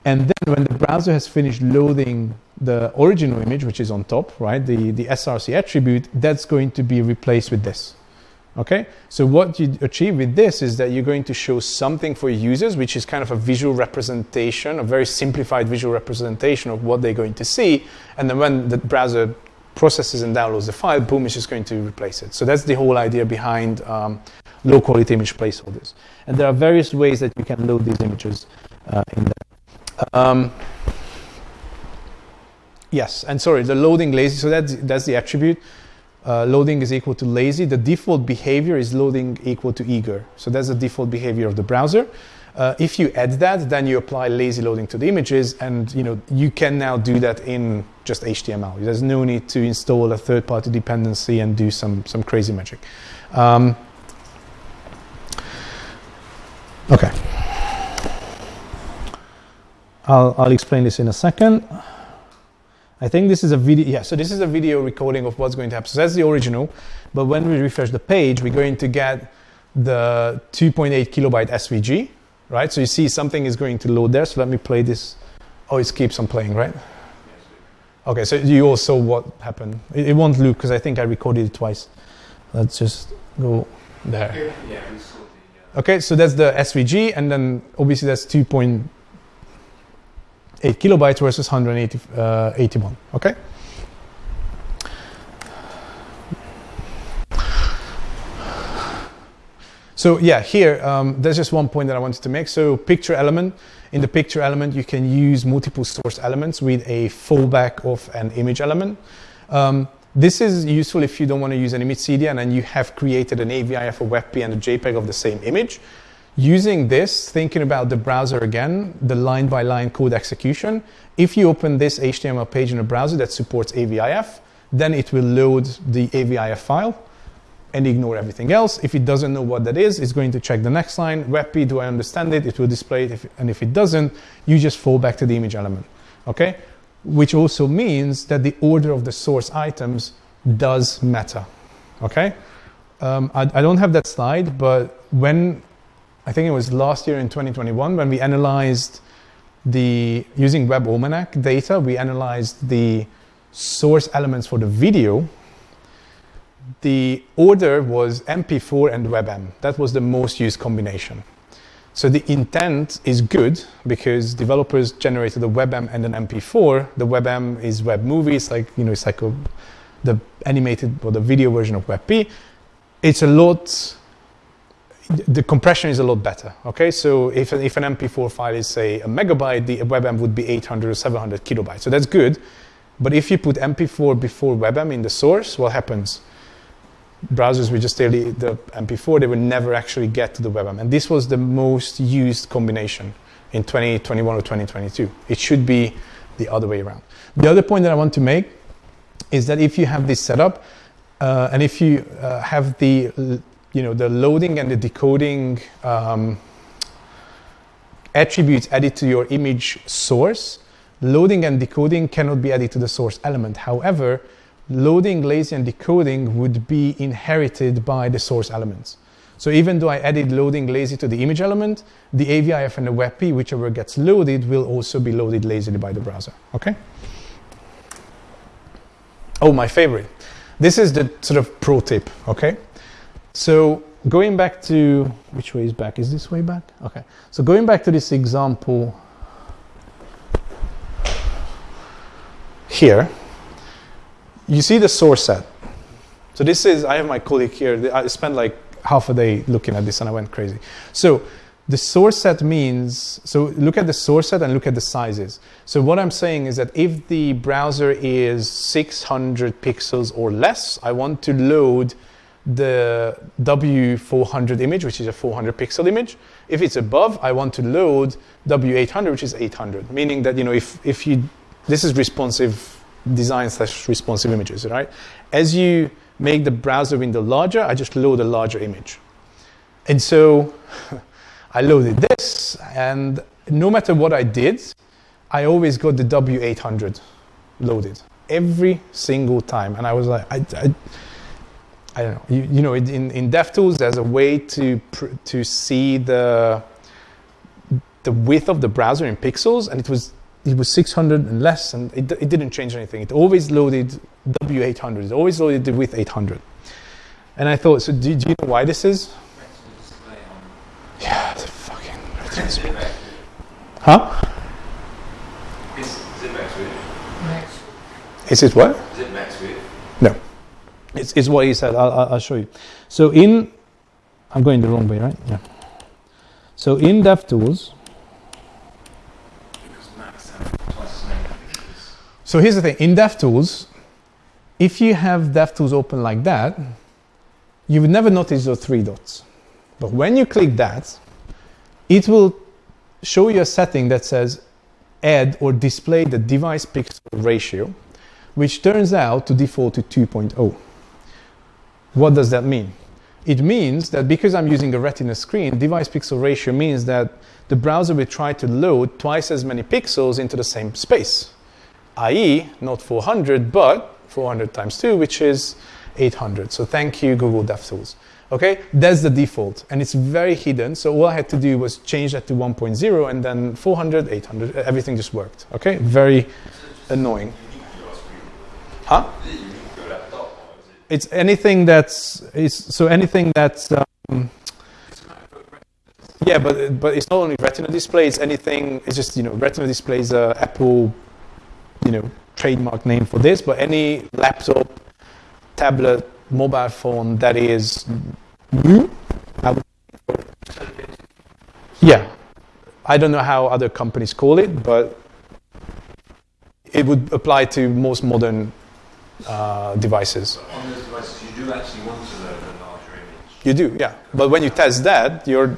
And then when the browser has finished loading the original image, which is on top, right, the, the SRC attribute, that's going to be replaced with this, okay? So what you achieve with this is that you're going to show something for users, which is kind of a visual representation, a very simplified visual representation of what they're going to see. And then when the browser processes and downloads the file, boom, it's just going to replace it. So that's the whole idea behind um, low quality image placeholders. And there are various ways that you can load these images uh, in there. Um, yes, and sorry, the loading lazy, so that's, that's the attribute. Uh, loading is equal to lazy. The default behavior is loading equal to eager. So that's the default behavior of the browser. Uh, if you add that, then you apply lazy loading to the images, and you know you can now do that in just HTML. There's no need to install a third-party dependency and do some some crazy magic. Um, okay, I'll I'll explain this in a second. I think this is a video. Yeah, so this is a video recording of what's going to happen. So that's the original, but when we refresh the page, we're going to get the 2.8 kilobyte SVG, right? So you see something is going to load there. So let me play this. Oh, it keeps on playing, right? Okay, so you all saw what happened. It, it won't loop because I think I recorded it twice. Let's just go there. Yeah, we saw the. Uh, Okay, so that's the SVG, and then obviously that's 2.8 kilobytes versus 181. Uh, okay? So yeah, here, um, there's just one point that I wanted to make. So picture element, in the picture element, you can use multiple source elements with a fallback of an image element. Um, this is useful if you don't want to use an image CDN and you have created an AVIF, a WebP, and a JPEG of the same image. Using this, thinking about the browser again, the line by line code execution, if you open this HTML page in a browser that supports AVIF, then it will load the AVIF file and ignore everything else. If it doesn't know what that is, it's going to check the next line. WebP, do I understand it? It will display it. If, and if it doesn't, you just fall back to the image element. Okay? Which also means that the order of the source items does matter. Okay? Um, I, I don't have that slide, but when I think it was last year in 2021 when we analyzed the using Web Almanac data, we analyzed the source elements for the video the order was MP4 and WebM. That was the most used combination. So the intent is good because developers generated a WebM and an MP4. The WebM is web movies, like you know, it's like a, the animated or the video version of WebP. It's a lot. The compression is a lot better. Okay, so if, if an MP4 file is say a megabyte, the WebM would be 800 or 700 kilobytes. So that's good. But if you put MP4 before WebM in the source, what happens? browsers would just tell the, the MP4, they would never actually get to the WebM. And this was the most used combination in 2021 or 2022. It should be the other way around. The other point that I want to make is that if you have this setup, uh, and if you uh, have the, you know, the loading and the decoding um, attributes added to your image source, loading and decoding cannot be added to the source element. However, loading, lazy, and decoding would be inherited by the source elements. So even though I added loading lazy to the image element, the AVIF and the WebP, whichever gets loaded, will also be loaded lazily by the browser. Okay? Oh, my favorite. This is the sort of pro tip. Okay? So going back to which way is back? Is this way back? Okay. So going back to this example here you see the source set. So this is, I have my colleague here. I spent like half a day looking at this and I went crazy. So the source set means, so look at the source set and look at the sizes. So what I'm saying is that if the browser is 600 pixels or less, I want to load the W400 image, which is a 400 pixel image. If it's above, I want to load W800, which is 800, meaning that, you know, if, if you, this is responsive design slash responsive images, right? As you make the browser window larger, I just load a larger image. And so I loaded this, and no matter what I did, I always got the W800 loaded every single time. And I was like, I, I, I don't know. You, you know, in, in DevTools, there's a way to pr- to see the the width of the browser in pixels, and it was it was 600 and less, and it, it didn't change anything. It always loaded W800. It always loaded the width 800. And I thought, so do, do you know why this is? display on. Yeah, the fucking. ZipX. Huh? Is ZipX? Is it what? It's, it's what he said. I'll, I'll show you. So in, I'm going the wrong way, right? Yeah. So in DevTools. So here's the thing in DevTools, if you have DevTools open like that, you would never notice those three dots. But when you click that, it will show you a setting that says add or display the device pixel ratio, which turns out to default to 2.0. What does that mean? It means that because I'm using a retina screen, device pixel ratio means that the browser will try to load twice as many pixels into the same space i.e., not 400, but 400 times 2, which is 800. So thank you, Google DevTools. Okay, that's the default, and it's very hidden. So all I had to do was change that to 1.0, and then 400, 800, everything just worked. Okay, very annoying. Huh? It's anything that's is so anything that's um, yeah, but but it's not only Retina display. It's anything. It's just you know Retina display is a Apple you know trademark name for this. But any laptop, tablet, mobile phone that is new, I would- yeah. I don't know how other companies call it, but it would apply to most modern uh, devices. On those devices, you do actually want to load a larger image. You do, yeah. But when you test that, you're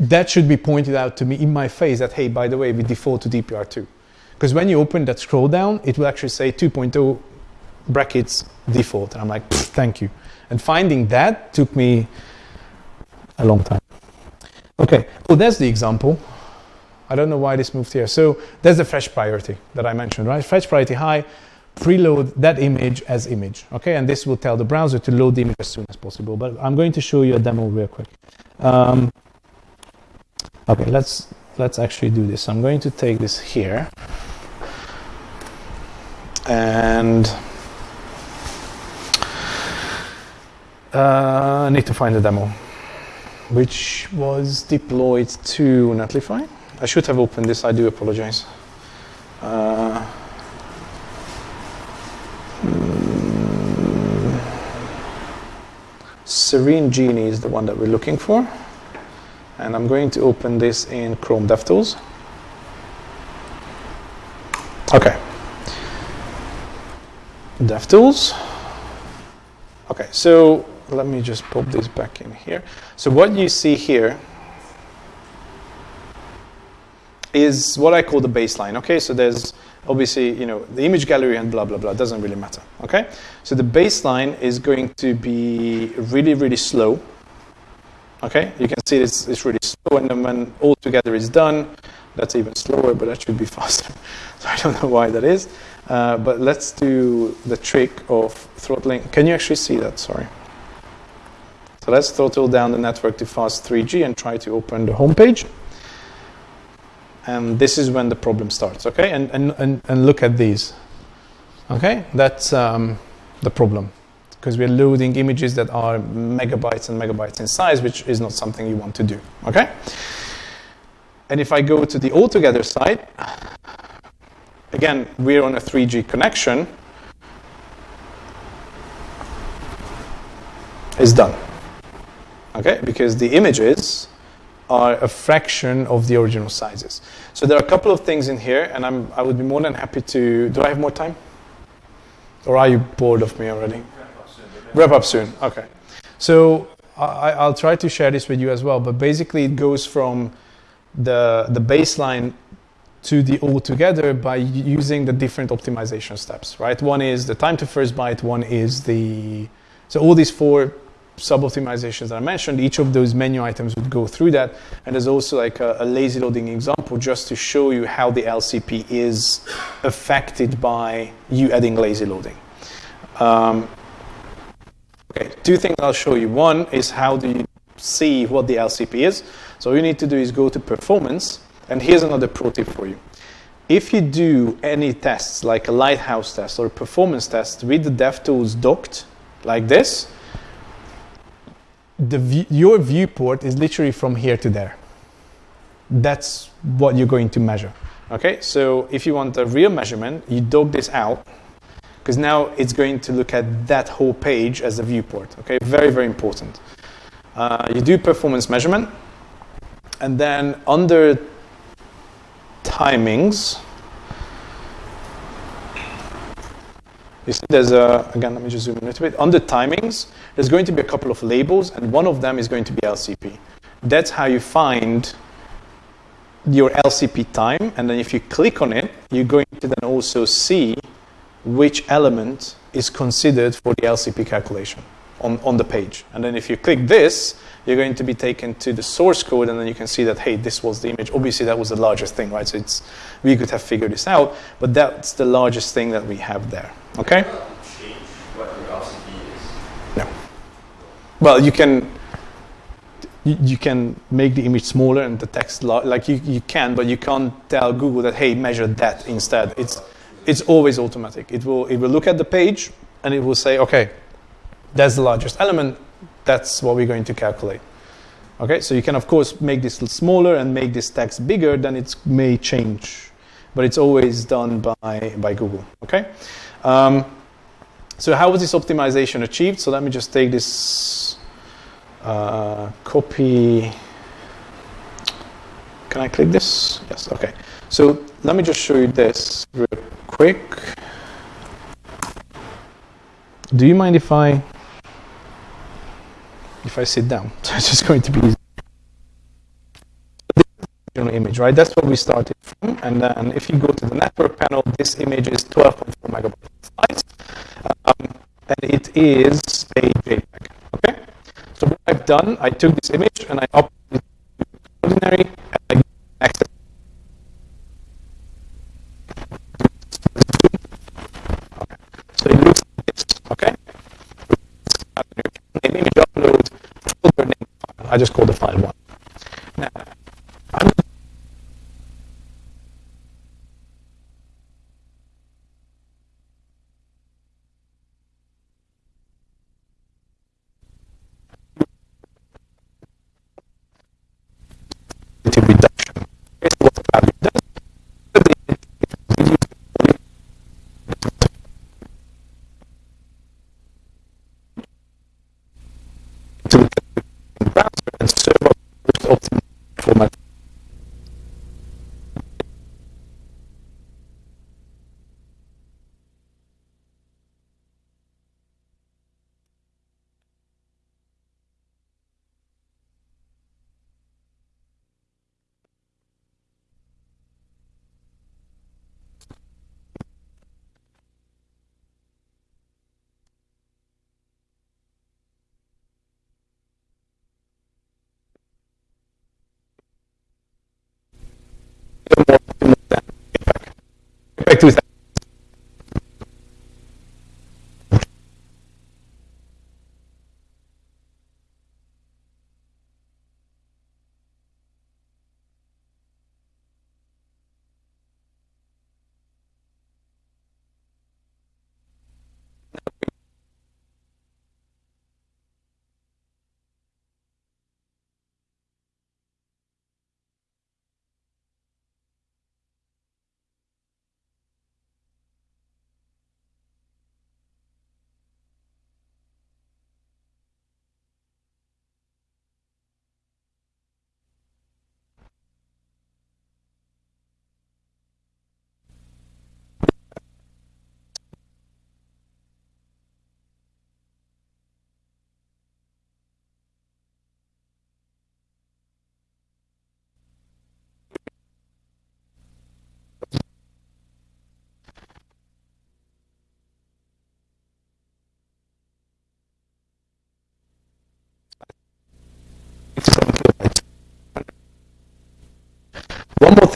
that should be pointed out to me in my face that hey, by the way, we default to DPR2. Because when you open that scroll down, it will actually say 2.0 brackets default. And I'm like, thank you. And finding that took me a long time. Okay, oh, that's the example. I don't know why this moved here. So that's the fetch priority that I mentioned, right? Fetch priority high, preload that image as image, okay? And this will tell the browser to load the image as soon as possible. But I'm going to show you a demo real quick. Um, okay, let's let's actually do this. I'm going to take this here, and uh, I need to find the demo, which was deployed to Netlify. I should have opened this. I do apologize. Uh, Serene Genie is the one that we're looking for. And I'm going to open this in Chrome DevTools. Okay. DevTools. Okay, so let me just pop this back in here. So what you see here is what I call the baseline. Okay, so there's obviously you know the image gallery and blah blah blah doesn't really matter. Okay, so the baseline is going to be really really slow. Okay, you can see it's, it's really slow, and then when all together is done, that's even slower, but that should be faster. so I don't know why that is. Uh, but let's do the trick of throttling. Can you actually see that? Sorry. So let's throttle down the network to fast 3G and try to open the home page. And this is when the problem starts, okay? And, and, and, and look at these, okay? That's um, the problem because we're loading images that are megabytes and megabytes in size, which is not something you want to do, okay? And if I go to the altogether side, again, we're on a 3G connection, is done, okay? Because the images are a fraction of the original sizes. So there are a couple of things in here, and I'm, I would be more than happy to. Do I have more time? Or are you bored of me already? Wrap up soon. Okay. So I, I'll try to share this with you as well. But basically, it goes from the the baseline to the all together by using the different optimization steps. Right. One is the time to first byte. One is the so all these four sub optimizations that I mentioned, each of those menu items would go through that. And there's also like a, a, lazy loading example just to show you how the LCP is affected by you adding lazy loading. Um, okay, two things I'll show you. One is how do you see what the LCP is. So all you need to do is go to performance. And here's another pro tip for you. If you do any tests like a lighthouse test or a performance test with the DevTools docked like this, the your viewport is literally from here to there. That's what you're going to measure. Okay, so if you want a real measurement, you dog this out because now it's going to look at that whole page as a viewport. Okay, very very important. Uh, you do performance measurement, and then under timings, You see there's a, again, let me just zoom in a little bit. On the timings, there's going to be a couple of labels, and one of them is going to be LCP. That's how you find your LCP time, and then if you click on it, you're going to then also see which element is considered for the LCP calculation on, on the page. And then if you click this, you're going to be taken to the source code, and then you can see that, hey, this was the image. Obviously, that was the largest thing, right? So it's, we could have figured this out, but that's the largest thing that we have there. Okay? No. well, you can you, you can make the image smaller and the text like you, you can, but you can't tell Google that hey measure that instead. It's it's always automatic. It will it will look at the page and it will say okay, that's the largest element. That's what we're going to calculate. Okay, so you can of course make this smaller and make this text bigger. Then it may change, but it's always done by by Google. Okay. Um, so how was this optimization achieved? So let me just take this uh, copy. Can I click this? Yes, okay. So let me just show you this real quick. Do you mind if I if I sit down? So it's just going to be easy. Original image, right? That's what we started from. And then if you go to the network panel, this image is 12.4 megabytes size. Um, and it is a JPEG. Okay? So what I've done, I took this image and I uploaded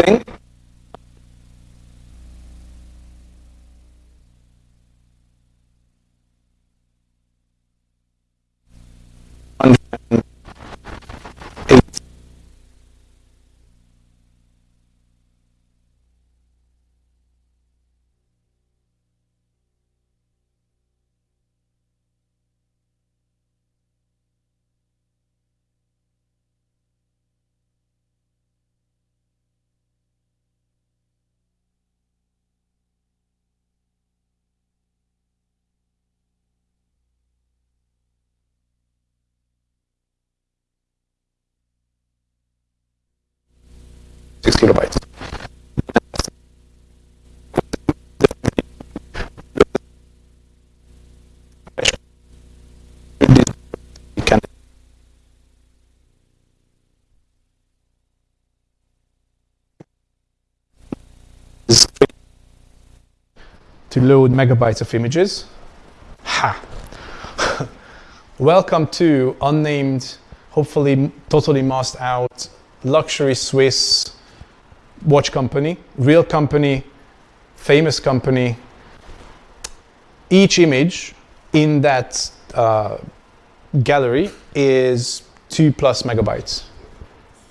thing. 6 kilobytes. to load megabytes of images. Ha! Welcome to unnamed, hopefully totally masked out, luxury Swiss watch company, real company, famous company. Each image in that uh, gallery is two plus megabytes.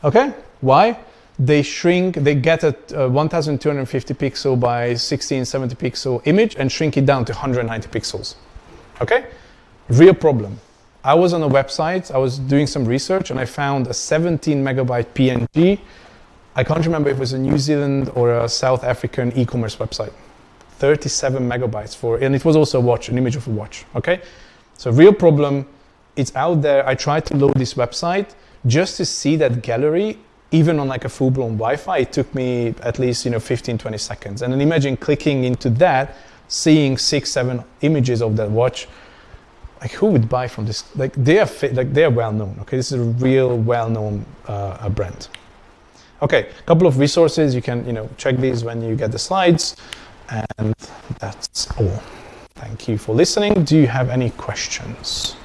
Okay? Why? They shrink, they get a uh, 1250 pixel by 1670 pixel image and shrink it down to 190 pixels. Okay? Real problem. I was on a website, I was doing some research, and I found a 17 megabyte PNG. I can't remember if it was a New Zealand or a South African e commerce website. 37 megabytes for, and it was also a watch, an image of a watch. Okay? So, real problem. It's out there. I tried to load this website just to see that gallery even on like a full-blown wi-fi it took me at least you know 15 20 seconds and then imagine clicking into that seeing six seven images of that watch like who would buy from this like they are like they are well known okay this is a real well known uh, uh, brand okay a couple of resources you can you know check these when you get the slides and that's all thank you for listening do you have any questions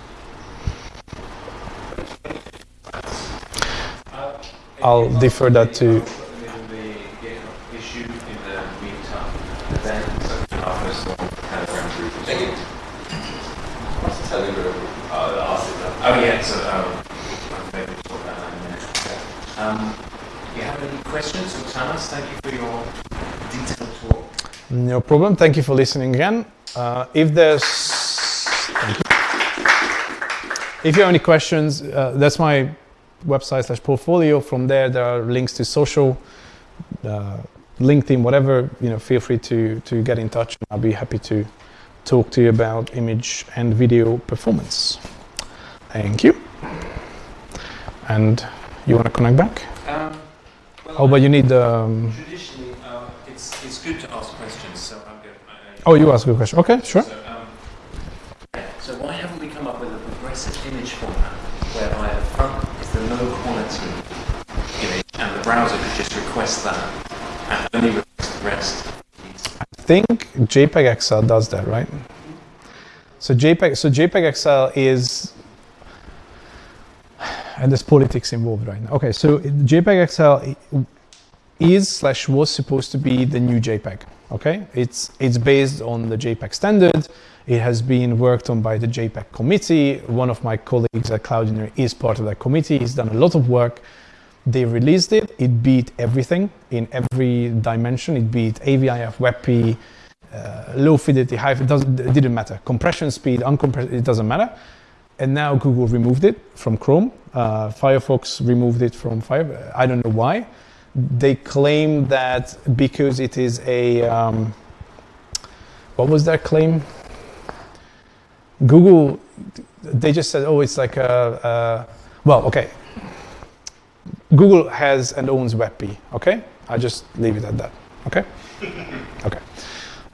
I'll defer that to-? Oh, yeah, so, um, talk about that in a minute. Um, do you have any questions? Thank you for your detailed talk. No problem. Thank you for listening again. Uh, if there's. If you have any questions, uh, that's my website slash portfolio. From there, there are links to social, uh, LinkedIn, whatever. You know, feel free to to get in touch. I'll be happy to talk to you about image and video performance. Thank you. And you want to connect back? Oh, but you need the. Um, Traditionally, uh, it's, it's good to ask questions, so I'm going to... oh, you ask a good question. Okay, sure. So, um, so why haven't we come up with a progressive image format whereby the front is the low quality image and the browser could just request that and only request the rest? I think JPEG XL does that, right? So JPEG, so JPEG XL is, and there's politics involved right now. Okay, so JPEG XL is slash was supposed to be the new JPEG. Okay, it's it's based on the JPEG standard. It has been worked on by the JPEG committee. One of my colleagues at Cloudinary is part of that committee. He's done a lot of work. They released it. It beat everything in every dimension. It beat AVIF, WebP, uh, low fidelity, high. It doesn't. It didn't matter. Compression speed, uncompressed. It doesn't matter. And now Google removed it from Chrome. Uh, Firefox removed it from Fire. I don't know why. They claim that because it is a. Um, what was their claim? Google. They just said, "Oh, it's like a." a well, okay. Google has and owns WebP. Okay, I just leave it at that. Okay. Okay.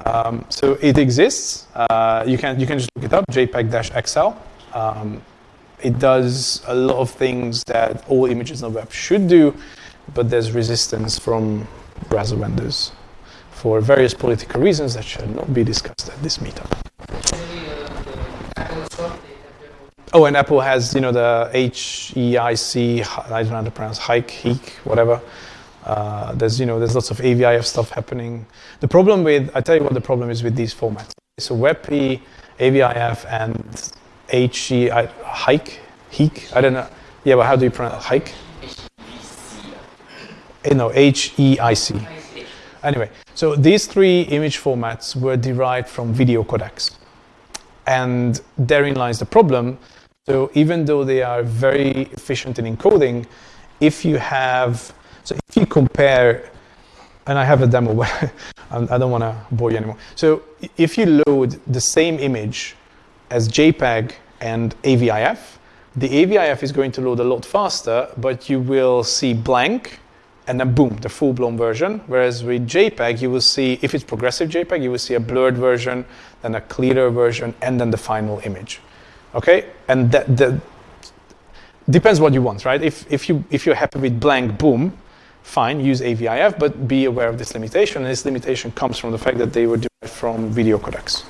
Um, so it exists. Uh, you can you can just look it up. JPEG-XL. Um, it does a lot of things that all images on the web should do, but there's resistance from browser vendors for various political reasons that should not be discussed at this meetup. Oh, and Apple has, you know, the HEIC, I don't know how to pronounce, hike, heek, whatever. Uh, there's, you know, there's lots of AVIF stuff happening. The problem with, I tell you what the problem is with these formats. So WebP, AVIF, and HE, I, hike, heek, I don't know. Yeah, but how do you pronounce hike? Eh, No, H-E-I-C. Anyway, so these three image formats were derived from video codecs. And therein lies the problem. So even though they are very efficient in encoding, if you have, so if you compare, and I have a demo, but I don't want to bore you anymore. So if you load the same image as JPEG and AVIF, the AVIF is going to load a lot faster, but you will see blank and then boom, the full blown version. Whereas with JPEG, you will see, if it's progressive JPEG, you will see a blurred version, then a clearer version, and then the final image. Okay? And that, that depends what you want, right? If, if, you, if you're happy with blank, boom, fine, use AVIF, but be aware of this limitation. And this limitation comes from the fact that they were derived from video codecs.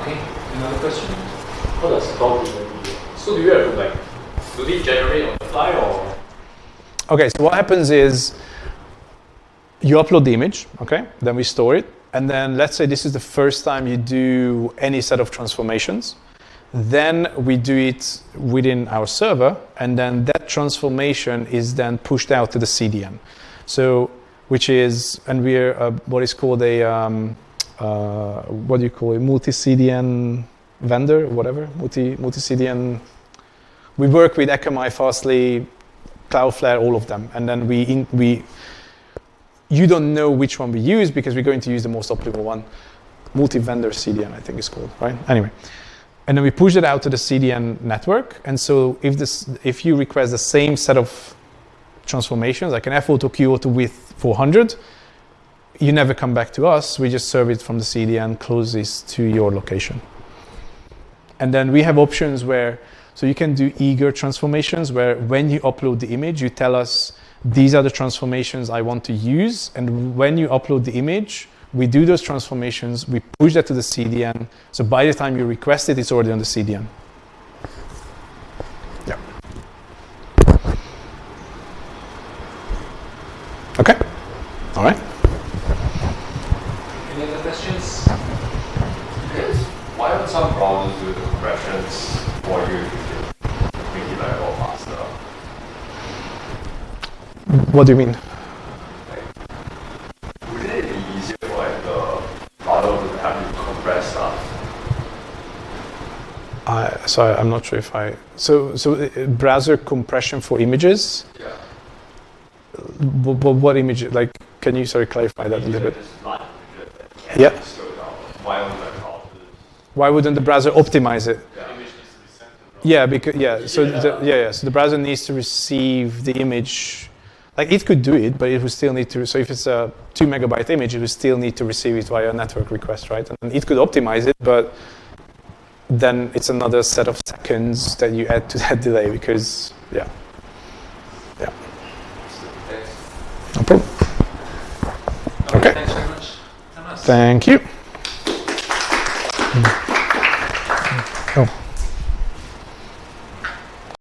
Okay, another question? How does generate? So do you have to like, do they generate on the fly or? Okay, so what happens is you upload the image, okay? Then we store it. and then let's say this is the first time you do any set of transformations. Then we do it within our server, and then that transformation is then pushed out to the CDN. So, which is, and we're uh, what is called a, um, uh, what do you call it, multi-CDN vendor, whatever, multi multi CDN. We work with Akamai, Fastly, Cloudflare, all of them, and then we in, we. You don't know which one we use because we're going to use the most optimal one, multi-vendor CDN, I think it's called, right? Anyway, and then we push it out to the CDN network. And so if this, if you request the same set of transformations, like an f_auto QO to width 400, you never come back to us. We just serve it from the CDN closest to your location. And then we have options where, so you can do eager transformations where when you upload the image, you tell us these are the transformations I want to use. And when you upload the image, we do those transformations, we push that to the CDN. So by the time you request it, it's already on the CDN. Yeah. Okay. All right. Any other questions? Yes. Why don't some browsers do the compressions for you if you make it like a lot faster? What do you mean? Wouldn't it be easier for like the browser to have you compress stuff? I, so I'm not sure if I. So so uh, browser compression for images. Yeah. What, what image? Like, can you sorry clarify that a little bit? Yeah. Why don't like browsers? Why wouldn't the browser optimize it? Yeah. Yeah, because yeah, so the, yeah, yeah, so the browser needs to receive the image. Like it could do it, but it would still need to. So if it's a two megabyte image, it would still need to receive it via a network request, right? And it could optimize it, but then it's another set of seconds that you add to that delay because yeah, yeah, no problem. Okay. Thanks very much. Thank you. Oh.